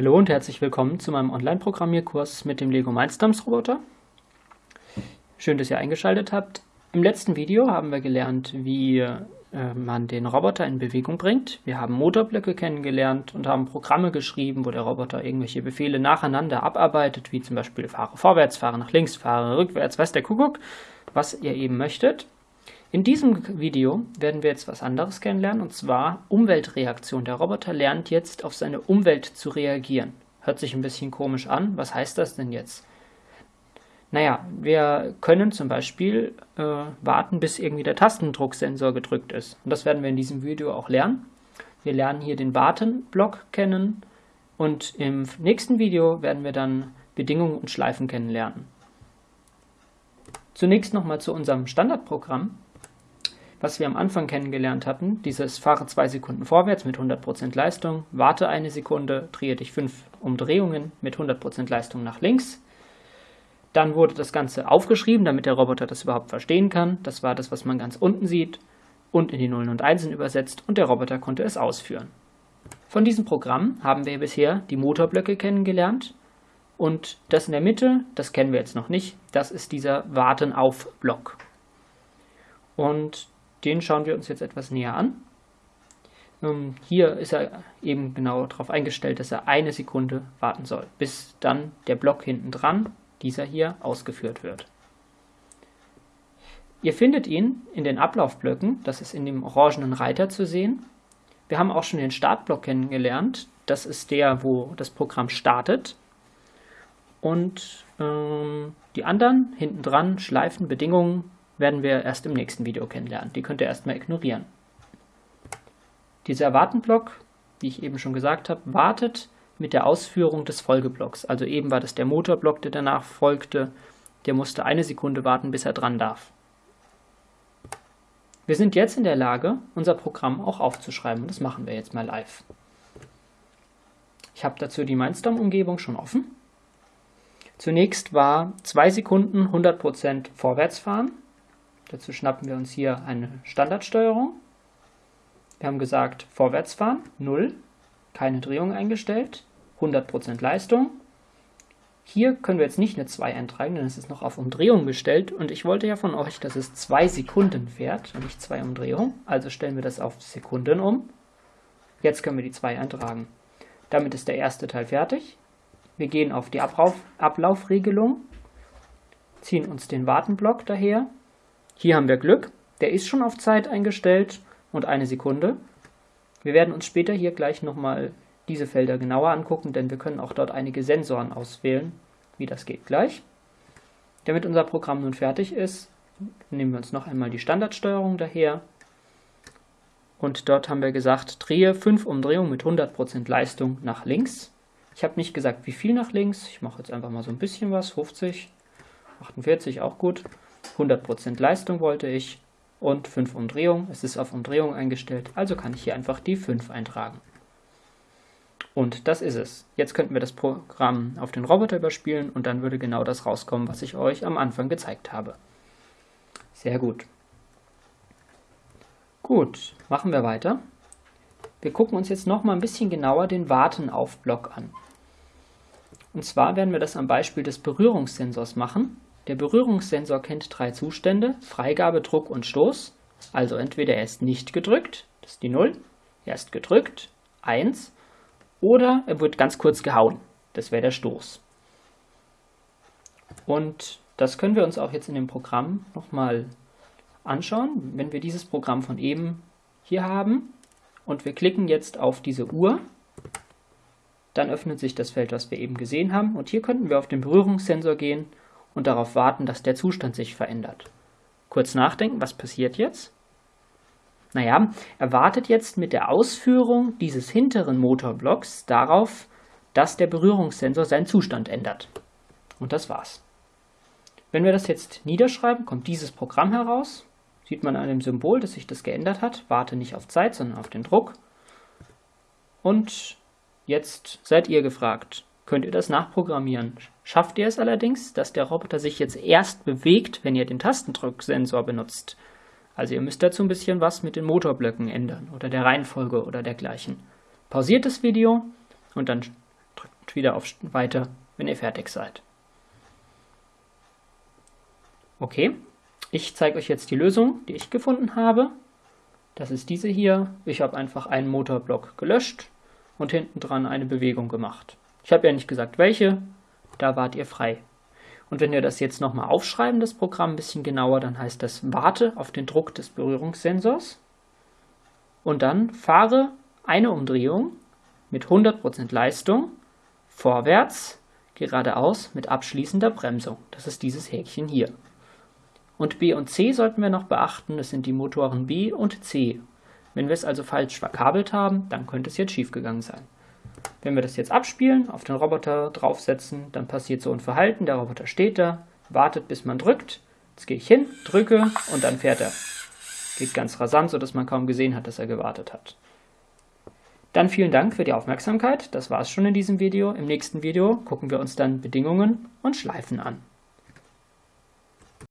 Hallo und herzlich willkommen zu meinem Online-Programmierkurs mit dem Lego Mindstorms Roboter. Schön, dass ihr eingeschaltet habt. Im letzten Video haben wir gelernt, wie äh, man den Roboter in Bewegung bringt. Wir haben Motorblöcke kennengelernt und haben Programme geschrieben, wo der Roboter irgendwelche Befehle nacheinander abarbeitet, wie zum Beispiel fahre vorwärts, fahre nach links, fahre rückwärts, weiß der Kuckuck, was ihr eben möchtet. In diesem Video werden wir jetzt was anderes kennenlernen, und zwar Umweltreaktion. Der Roboter lernt jetzt auf seine Umwelt zu reagieren. Hört sich ein bisschen komisch an. Was heißt das denn jetzt? Naja, wir können zum Beispiel äh, warten, bis irgendwie der Tastendrucksensor gedrückt ist. Und das werden wir in diesem Video auch lernen. Wir lernen hier den Warten-Block kennen und im nächsten Video werden wir dann Bedingungen und Schleifen kennenlernen. Zunächst nochmal zu unserem Standardprogramm was wir am Anfang kennengelernt hatten, dieses fahre zwei Sekunden vorwärts mit 100% Leistung, warte eine Sekunde, drehe dich fünf Umdrehungen mit 100% Leistung nach links. Dann wurde das Ganze aufgeschrieben, damit der Roboter das überhaupt verstehen kann. Das war das, was man ganz unten sieht und in die Nullen und Einsen übersetzt und der Roboter konnte es ausführen. Von diesem Programm haben wir bisher die Motorblöcke kennengelernt und das in der Mitte, das kennen wir jetzt noch nicht, das ist dieser Warten-auf-Block. Und den schauen wir uns jetzt etwas näher an. Ähm, hier ist er eben genau darauf eingestellt, dass er eine Sekunde warten soll, bis dann der Block hinten dran, dieser hier, ausgeführt wird. Ihr findet ihn in den Ablaufblöcken, das ist in dem orangenen Reiter zu sehen. Wir haben auch schon den Startblock kennengelernt, das ist der, wo das Programm startet. Und ähm, die anderen hinten dran, Schleifen, Bedingungen, werden wir erst im nächsten Video kennenlernen. Die könnt ihr erstmal ignorieren. Dieser Erwarten-Block, wie ich eben schon gesagt habe, wartet mit der Ausführung des Folgeblocks. Also eben war das der Motorblock, der danach folgte. Der musste eine Sekunde warten, bis er dran darf. Wir sind jetzt in der Lage, unser Programm auch aufzuschreiben. Das machen wir jetzt mal live. Ich habe dazu die Mindstorm-Umgebung schon offen. Zunächst war 2 Sekunden 100% vorwärts fahren. Dazu schnappen wir uns hier eine Standardsteuerung. Wir haben gesagt, vorwärts fahren, 0, keine Drehung eingestellt, 100% Leistung. Hier können wir jetzt nicht eine 2 eintragen, denn es ist noch auf Umdrehung gestellt und ich wollte ja von euch, dass es 2 Sekunden fährt und nicht 2 Umdrehungen. Also stellen wir das auf Sekunden um. Jetzt können wir die 2 eintragen. Damit ist der erste Teil fertig. Wir gehen auf die Ablauf Ablaufregelung, ziehen uns den Wartenblock daher hier haben wir Glück, der ist schon auf Zeit eingestellt und eine Sekunde. Wir werden uns später hier gleich nochmal diese Felder genauer angucken, denn wir können auch dort einige Sensoren auswählen, wie das geht gleich. Damit unser Programm nun fertig ist, nehmen wir uns noch einmal die Standardsteuerung daher. Und dort haben wir gesagt, drehe 5 Umdrehungen mit 100% Leistung nach links. Ich habe nicht gesagt, wie viel nach links. Ich mache jetzt einfach mal so ein bisschen was, 50, 48, auch gut. 100% Leistung wollte ich und 5 Umdrehungen. Es ist auf Umdrehung eingestellt, also kann ich hier einfach die 5 eintragen. Und das ist es. Jetzt könnten wir das Programm auf den Roboter überspielen und dann würde genau das rauskommen, was ich euch am Anfang gezeigt habe. Sehr gut. Gut, machen wir weiter. Wir gucken uns jetzt noch mal ein bisschen genauer den Warten-auf-Block an. Und zwar werden wir das am Beispiel des Berührungssensors machen. Der Berührungssensor kennt drei Zustände, Freigabe, Druck und Stoß. Also entweder er ist nicht gedrückt, das ist die 0, er ist gedrückt, 1, oder er wird ganz kurz gehauen, das wäre der Stoß. Und das können wir uns auch jetzt in dem Programm nochmal anschauen. Wenn wir dieses Programm von eben hier haben und wir klicken jetzt auf diese Uhr, dann öffnet sich das Feld, was wir eben gesehen haben. Und hier könnten wir auf den Berührungssensor gehen und darauf warten, dass der Zustand sich verändert. Kurz nachdenken, was passiert jetzt? Naja, er wartet jetzt mit der Ausführung dieses hinteren Motorblocks darauf, dass der Berührungssensor seinen Zustand ändert. Und das war's. Wenn wir das jetzt niederschreiben, kommt dieses Programm heraus. Sieht man an dem Symbol, dass sich das geändert hat. Warte nicht auf Zeit, sondern auf den Druck. Und jetzt seid ihr gefragt. Könnt ihr das nachprogrammieren? Schafft ihr es allerdings, dass der Roboter sich jetzt erst bewegt, wenn ihr den Tastendrucksensor benutzt? Also ihr müsst dazu ein bisschen was mit den Motorblöcken ändern oder der Reihenfolge oder dergleichen. Pausiert das Video und dann drückt drückt wieder auf Weiter, wenn ihr fertig seid. Okay, ich zeige euch jetzt die Lösung, die ich gefunden habe. Das ist diese hier. Ich habe einfach einen Motorblock gelöscht und hinten dran eine Bewegung gemacht. Ich habe ja nicht gesagt welche, da wart ihr frei. Und wenn wir das jetzt nochmal aufschreiben, das Programm ein bisschen genauer, dann heißt das warte auf den Druck des Berührungssensors und dann fahre eine Umdrehung mit 100% Leistung vorwärts, geradeaus mit abschließender Bremsung. Das ist dieses Häkchen hier. Und B und C sollten wir noch beachten, das sind die Motoren B und C. Wenn wir es also falsch verkabelt haben, dann könnte es jetzt schiefgegangen sein. Wenn wir das jetzt abspielen, auf den Roboter draufsetzen, dann passiert so ein Verhalten, der Roboter steht da, wartet bis man drückt, jetzt gehe ich hin, drücke und dann fährt er. Geht ganz rasant, sodass man kaum gesehen hat, dass er gewartet hat. Dann vielen Dank für die Aufmerksamkeit, das war es schon in diesem Video. Im nächsten Video gucken wir uns dann Bedingungen und Schleifen an.